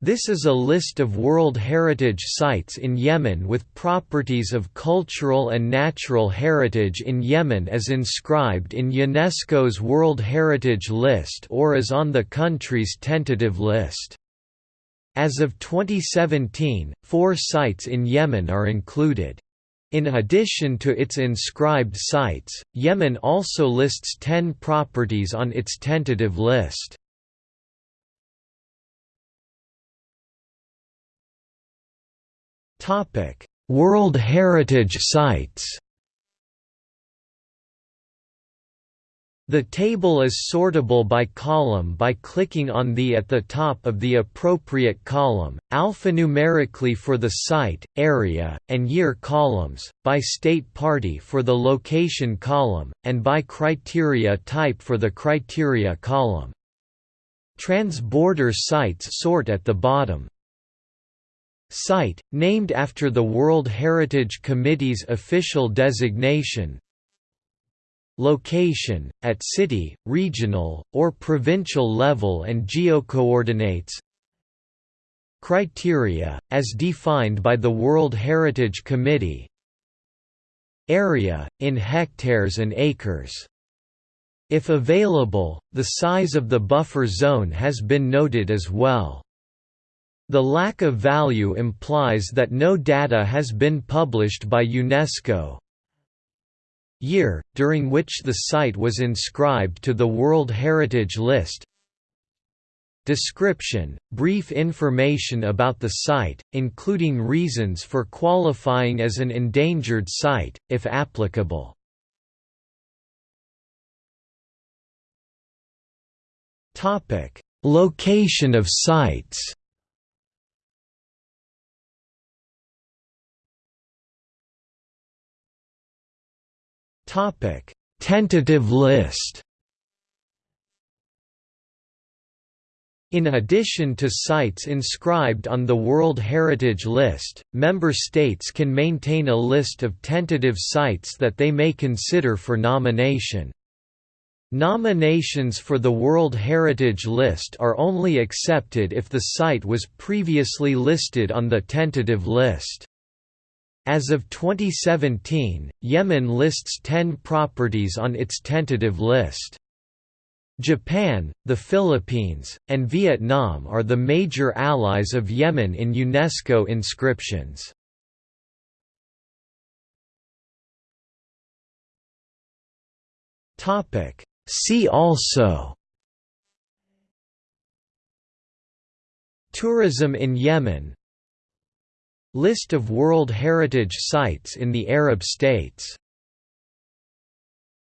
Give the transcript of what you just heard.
This is a list of World Heritage Sites in Yemen with properties of cultural and natural heritage in Yemen as inscribed in UNESCO's World Heritage List or as on the country's tentative list. As of 2017, four sites in Yemen are included. In addition to its inscribed sites, Yemen also lists 10 properties on its tentative list. World Heritage Sites. The table is sortable by column by clicking on the at the top of the appropriate column, alphanumerically for the site, area, and year columns, by state party for the location column, and by criteria type for the criteria column. Transborder sites sort at the bottom. Site, named after the World Heritage Committee's official designation Location, at city, regional, or provincial level and geocoordinates. Criteria, as defined by the World Heritage Committee. Area, in hectares and acres. If available, the size of the buffer zone has been noted as well. The lack of value implies that no data has been published by UNESCO. Year, during which the site was inscribed to the World Heritage List Description – Brief information about the site, including reasons for qualifying as an endangered site, if applicable. Location of sites Topic: Tentative list. In addition to sites inscribed on the World Heritage List, member states can maintain a list of tentative sites that they may consider for nomination. Nominations for the World Heritage List are only accepted if the site was previously listed on the tentative list. As of 2017, Yemen lists 10 properties on its tentative list. Japan, the Philippines, and Vietnam are the major allies of Yemen in UNESCO inscriptions. See also Tourism in Yemen List of World Heritage Sites in the Arab States